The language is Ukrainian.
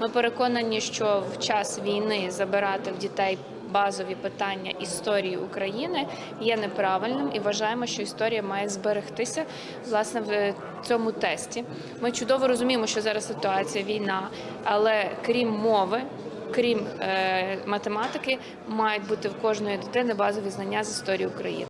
Ми переконані, що в час війни забирати в дітей базові питання історії України є неправильним і вважаємо, що історія має зберегтися власне в е, цьому тесті. Ми чудово розуміємо, що зараз ситуація війна, але крім мови. Крім е, математики, мають бути в кожної дитини базові знання з історії України.